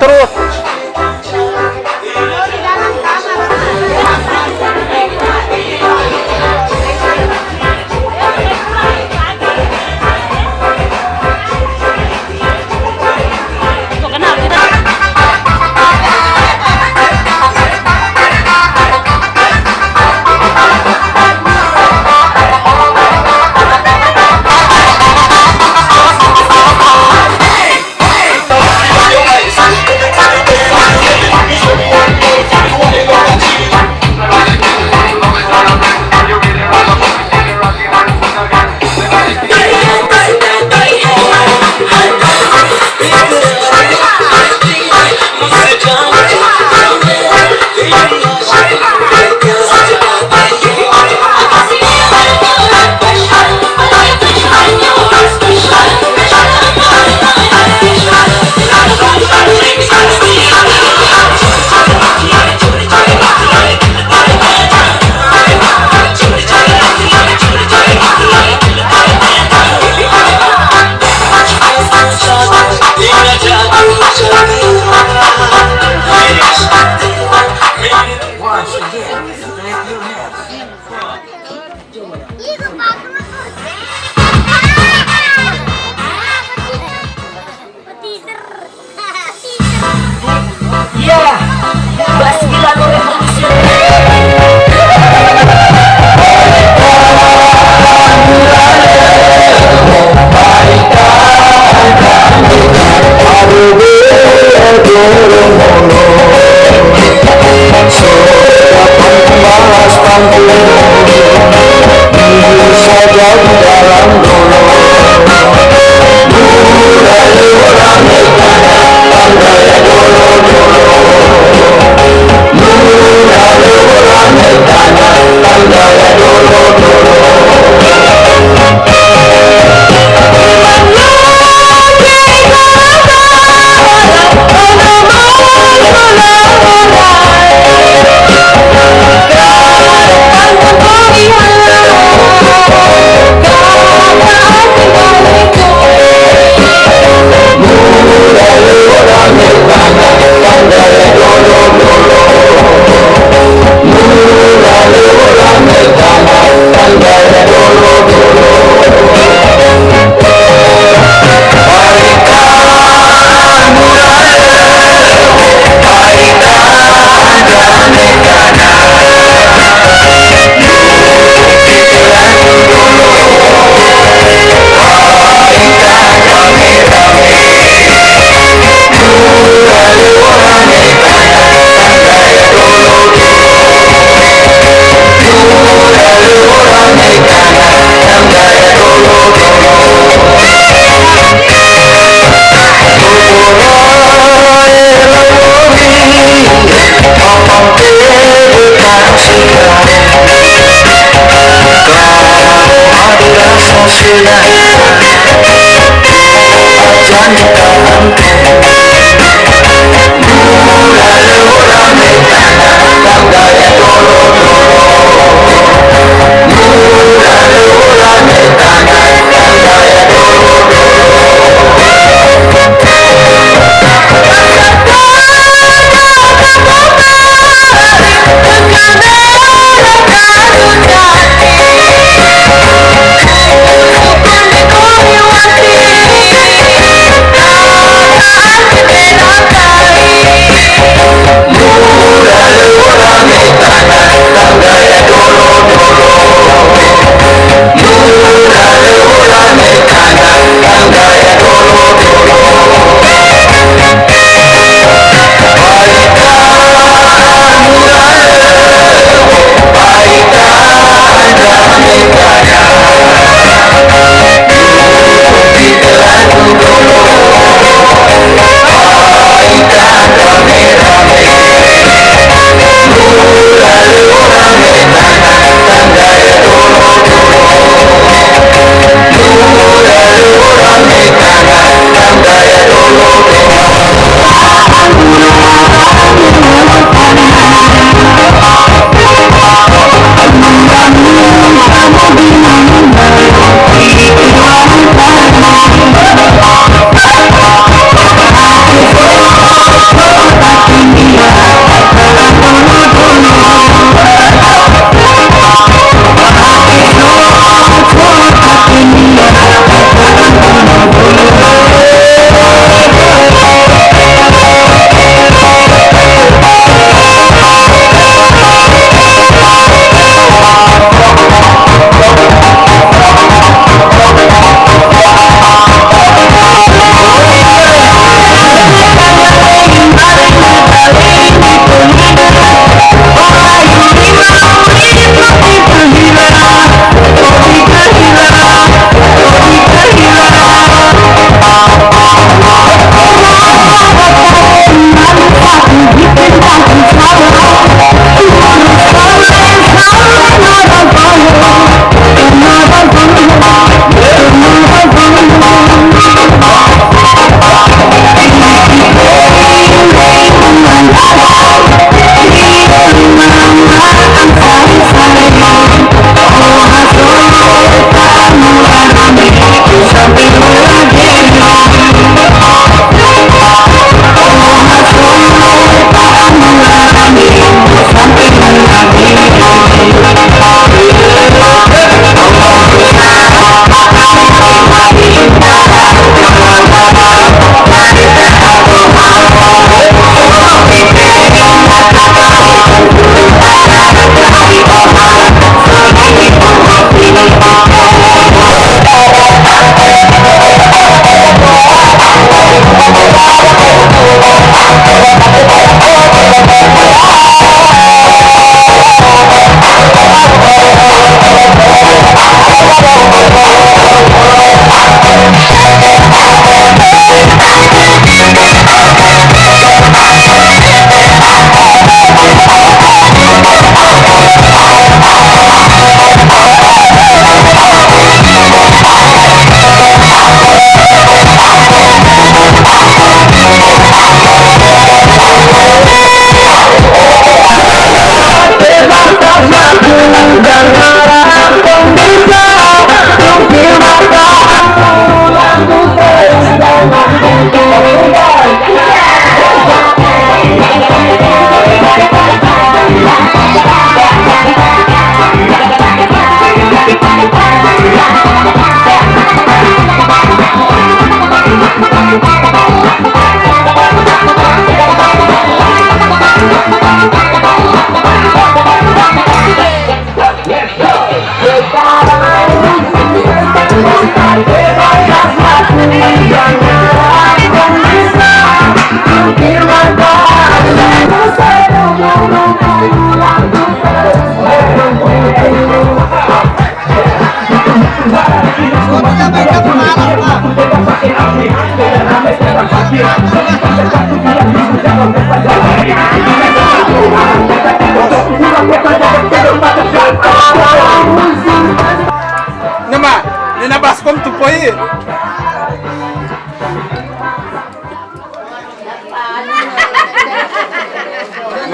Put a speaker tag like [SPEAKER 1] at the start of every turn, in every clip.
[SPEAKER 1] трос
[SPEAKER 2] out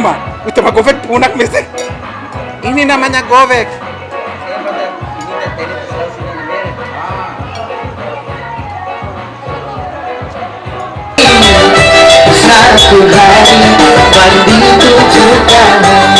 [SPEAKER 1] Noma, utama govek unak mese. Ini namanya govek.
[SPEAKER 2] Satu hari mandi tujuh kali